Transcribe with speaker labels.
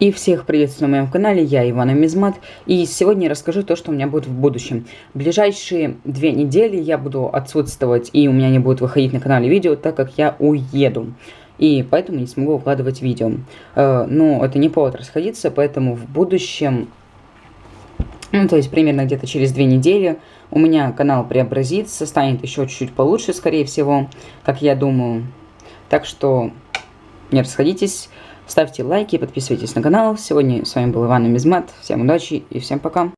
Speaker 1: И всех приветствую на моем канале, я Ивана Мизмат, и сегодня я расскажу то, что у меня будет в будущем. В ближайшие две недели я буду отсутствовать, и у меня не будет выходить на канале видео, так как я уеду. И поэтому не смогу выкладывать видео. Э, но это не повод расходиться, поэтому в будущем, ну то есть примерно где-то через две недели, у меня канал преобразится, станет еще чуть-чуть получше, скорее всего, как я думаю. Так что не расходитесь. Ставьте лайки, подписывайтесь на канал. Сегодня с вами был Иван Мизмат. Всем удачи и всем пока.